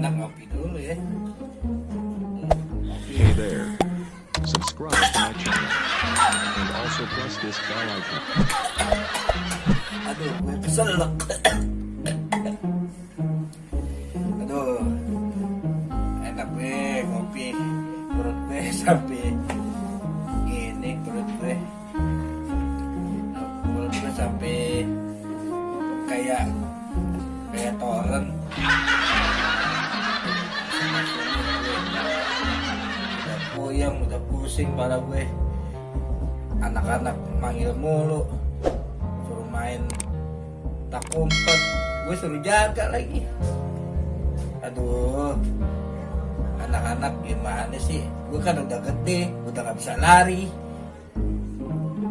enak ngopi dulu ya. Hey there. Subscribe to my channel. And also press this bell icon. aduh gue keselak. Aduh. Enak gue ngopi. Perut gue sampai gini perut gue. Perut gue sampai kayak puyeng udah pusing kepala gue. Anak-anak manggil mulu suruh main tak umpet gue suruh jaga lagi. Aduh anak-anak gimana sih? Gue kan udah gede udah gak bisa lari.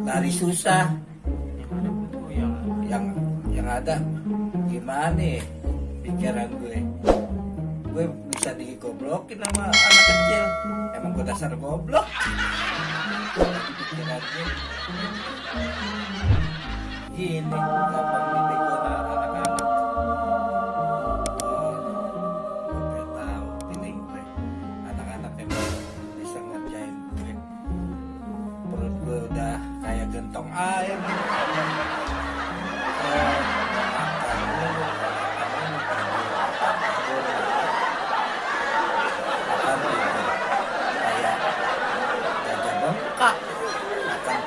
Lari susah. Yang yang yang ada gimana ya? Pikiran gue. Gue digoblokin sama anak kecil. Emang gue dasar goblok. Gini gampang anak-anak. Tahu feeling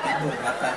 makan tidur makan